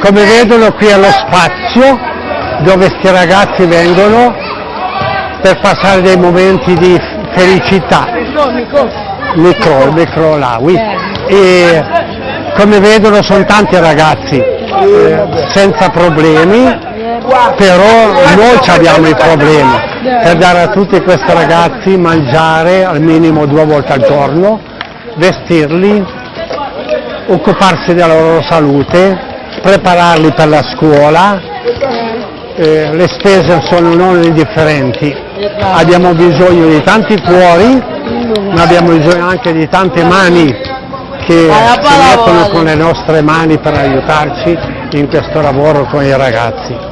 come vedono qui è lo spazio dove questi ragazzi vengono per passare dei momenti di felicità. Micro, micro là, oui. E come vedono sono tanti ragazzi eh, senza problemi, però noi ci abbiamo i problemi per dare a tutti questi ragazzi mangiare al minimo due volte al giorno, vestirli, occuparsi della loro salute, prepararli per la scuola, eh, le spese sono non indifferenti, abbiamo bisogno di tanti cuori, ma abbiamo bisogno anche di tante mani che si mettono con le nostre mani per aiutarci in questo lavoro con i ragazzi.